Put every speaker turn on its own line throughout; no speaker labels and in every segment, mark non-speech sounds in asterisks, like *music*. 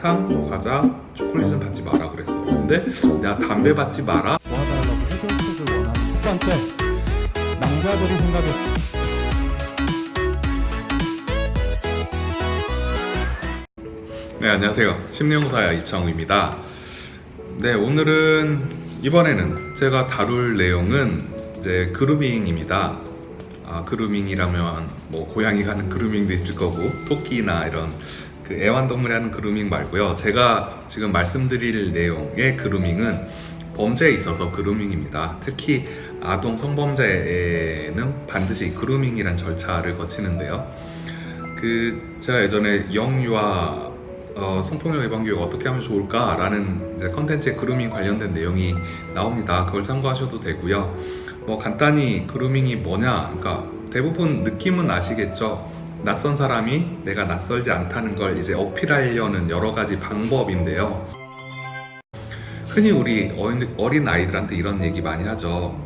사탕, 과자, 초콜릿은 받지 마라 그랬어. 근데 내가 담배 받지 마라.
도와달라고 해결책을 원하는 첫 번째 남자들이 생각했을
네 안녕하세요 심리용사야 이창우입니다 네 오늘은 이번에는 제가 다룰 내용은 이제 그루밍입니다 아 그루밍이라면 뭐 고양이가 하는 그루밍도 있을 거고 토끼나 이런 그 애완동물이 하는 그루밍 말고요 제가 지금 말씀드릴 내용의 그루밍은 범죄에 있어서 그루밍입니다 특히 아동 성범죄에는 반드시 그루밍이란 절차를 거치는데요 그 제가 예전에 영유아 어, 성폭력 예방 교육 어떻게 하면 좋을까 라는 이제 컨텐츠에 그루밍 관련된 내용이 나옵니다. 그걸 참고하셔도 되고요. 뭐 간단히 그루밍이 뭐냐, 그러니까 대부분 느낌은 아시겠죠. 낯선 사람이 내가 낯설지 않다는 걸 이제 어필하려는 여러 가지 방법인데요. 흔히 우리 어린, 아이들한테 이런 얘기 많이 하죠.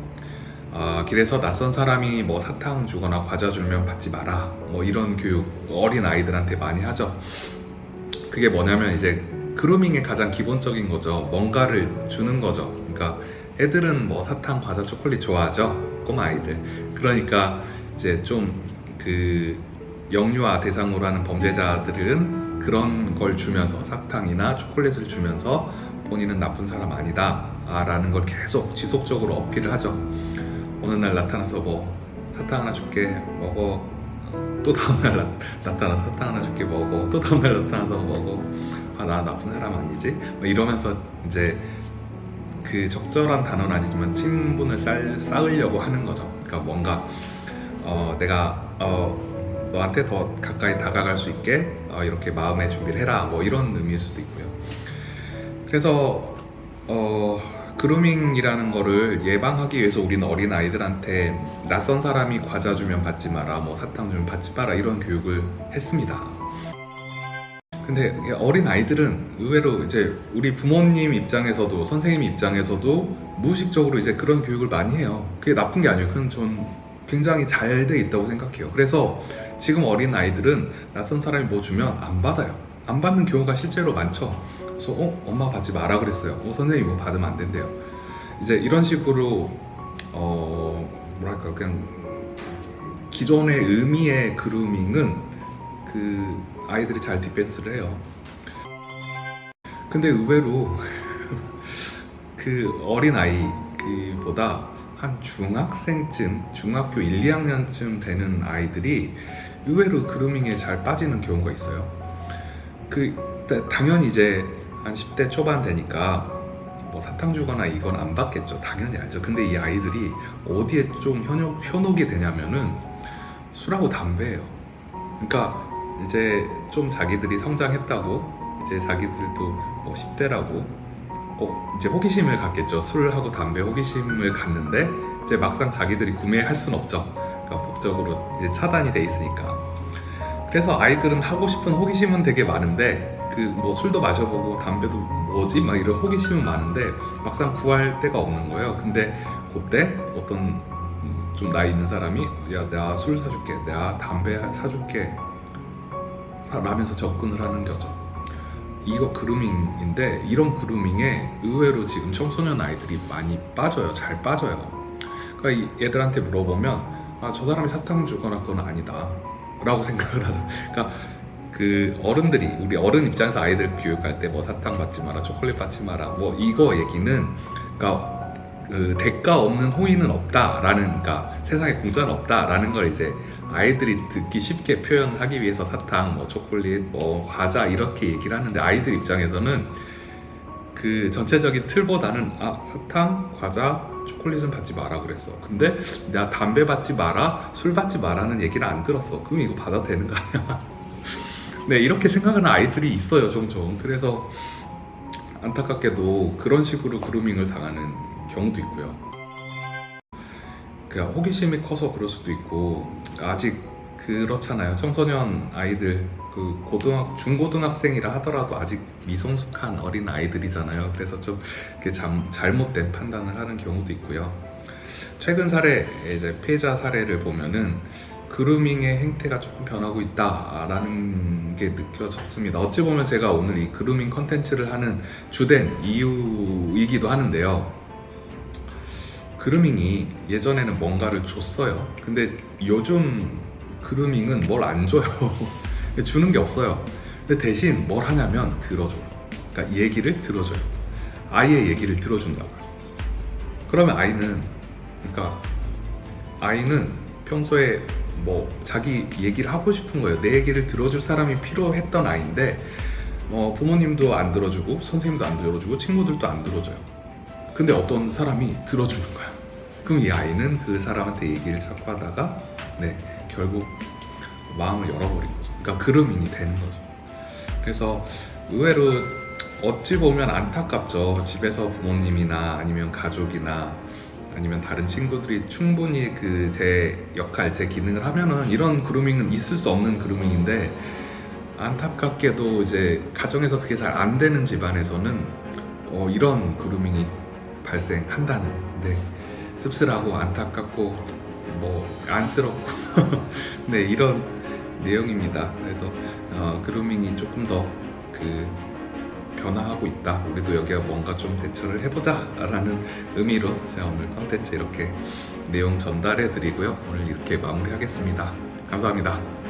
아, 길에서 낯선 사람이 뭐 사탕 주거나 과자 주면 받지 마라. 뭐 이런 교육 어린 아이들한테 많이 하죠. 그게 뭐냐면 이제 그루밍의 가장 기본적인 거죠. 뭔가를 주는 거죠. 그러니까 애들은 뭐 사탕, 과자, 초콜릿 좋아하죠. 꼬마 아이들. 그러니까 이제 좀그 영유아 대상으로 하는 범죄자들은 그런 걸 주면서 사탕이나 초콜릿을 주면서 본인은 나쁜 사람 아니다 라는 걸 계속 지속적으로 어필을 하죠. 어느 날 나타나서 뭐 사탕 하나 줄게 먹어 또 다음날 나, 나타나서 사탕 하나 줄게 먹어 또 다음날 나타나서 먹어 아 나 나쁜 사람 아니지? 뭐 이러면서 이제 그 적절한 단어는 아니지만 친분을 쌓, 쌓으려고 하는 거죠 그러니까 뭔가 어, 내가 어, 너한테 더 가까이 다가갈 수 있게 어, 이렇게 마음의 준비를 해라 뭐 이런 의미일 수도 있고요 그래서 어, 그루밍이라는 거를 예방하기 위해서 우리는 어린 아이들한테 낯선 사람이 과자 주면 받지 마라, 뭐 사탕 주면 받지 마라 이런 교육을 했습니다. 근데 어린 아이들은 의외로 이제 우리 부모님 입장에서도 선생님 입장에서도 무의식적으로 이제 그런 교육을 많이 해요. 그게 나쁜 게 아니에요. 그건 전 굉장히 잘 돼 있다고 생각해요. 그래서 지금 어린 아이들은 낯선 사람이 뭐 주면 안 받아요. 안 받는 경우가 실제로 많죠. 그래서 어 엄마 받지 마라 그랬어요. 어 선생님 뭐 받으면 안 된대요. 이제 이런 식으로 어 뭐랄까 그냥 기존의 의미의 그루밍은 그 아이들이 잘 디펜스를 해요. 근데 의외로 *laughs* 그 어린 아이 보다 한 중학생쯤, 중학교 1, 2학년쯤 되는 아이들이 의외로 그루밍에 잘 빠지는 경우가 있어요. 그 당연히 이제 한 10대 초반 되니까 뭐 사탕 주거나 이건 안 받겠죠. 당연히 알죠. 근데 이 아이들이 어디에 좀 현혹, 현혹이 되냐면은 술하고 담배예요. 그러니까 이제 좀 자기들이 성장했다고 이제 자기들도 뭐 10대라고 어, 이제 호기심을 갖겠죠. 술하고 담배 호기심을 갖는데 이제 막상 자기들이 구매할 수는 없죠. 그러니까 법적으로 이제 차단이 돼 있으니까. 그래서 아이들은 하고 싶은 호기심은 되게 많은데 그 뭐 술도 마셔보고 담배도 뭐지 막 이런 호기심은 많은데 막상 구할 데가 없는 거예요. 근데 그때 어떤 좀 나이 있는 사람이 야 내가 술 사줄게, 내가 담배 사줄게 라면서 접근을 하는 거죠. 이거 그루밍인데 이런 그루밍에 의외로 지금 청소년 아이들이 많이 빠져요. 잘 빠져요. 그러니까 이 애들한테 물어보면 아 저 사람이 사탕 주거나 그건 아니다 라고 생각을 하죠. 그러니까 그 어른들이 우리 어른 입장에서 아이들 교육할 때 뭐 사탕 받지 마라, 초콜릿 받지 마라, 뭐 이거 얘기는 그러니까 그 대가 없는 호의는 없다라는 그러니까 세상에 공짜는 없다라는 걸 이제 아이들이 듣기 쉽게 표현하기 위해서 사탕, 뭐 초콜릿, 뭐 과자 이렇게 얘기를 하는데 아이들 입장에서는 그 전체적인 틀보다는 아 사탕, 과자, 초콜릿은 받지 마라 그랬어. 근데 내가 담배 받지 마라, 술 받지 마라는 얘기를 안 들었어. 그럼 이거 받아도 되는 거 아니야? *laughs* 네 이렇게 생각하는 아이들이 있어요 종종. 그래서 안타깝게도 그런 식으로 그루밍을 당하는 경우도 있고요. 그냥 호기심이 커서 그럴 수도 있고 아직 그렇잖아요. 청소년 아이들 그 고등학 중고등학생이라 하더라도 아직 미성숙한 어린 아이들이잖아요. 그래서 좀 잠, 잘못된 판단을 하는 경우도 있고요. 최근 사례 이제 피해자 사례를 보면은 그루밍의 행태가 조금 변하고 있다라는 게 느껴졌습니다. 어찌 보면 제가 오늘 이 그루밍 컨텐츠를 하는 주된 이유이기도 하는데요. 그루밍이 예전에는 뭔가를 줬어요. 근데 요즘 그루밍은 뭘 안 줘요. 주는 게 없어요. 근데 대신 뭘 하냐면 들어줘요. 그러니까 얘기를 들어줘요. 아이의 얘기를 들어준다고요. 그러면 아이는 그러니까 아이는 평소에 뭐 자기 얘기를 하고 싶은 거예요. 내 얘기를 들어줄 사람이 필요했던 아이인데 어, 부모님도 안 들어주고 선생님도 안 들어주고 친구들도 안 들어줘요. 근데 어떤 사람이 들어주는 거야. 그럼 이 아이는 그 사람한테 얘기를 자꾸 하다가 네 결국 마음을 열어버린 거죠. 그러니까 그루밍이 되는 거죠. 그래서 의외로 어찌 보면 안타깝죠. 집에서 부모님이나 아니면 가족이나 아니면 다른 친구들이 충분히 그 제 역할, 제 기능을 하면은 이런 그루밍은 있을 수 없는 그루밍인데 안타깝게도 이제 가정에서 그게 잘 안 되는 집안에서는 어, 이런 그루밍이 발생한다는 네 씁쓸하고 안타깝고 뭐 안쓰럽고 *laughs* 네 이런 내용입니다. 그래서 어, 그루밍이 조금 더 그 변화하고 있다. 우리도 여기가 뭔가 좀 대처를 해보자 라는 의미로 제가 오늘 컨텐츠 이렇게 내용 전달해 드리고요. 오늘 이렇게 마무리 하겠습니다. 감사합니다.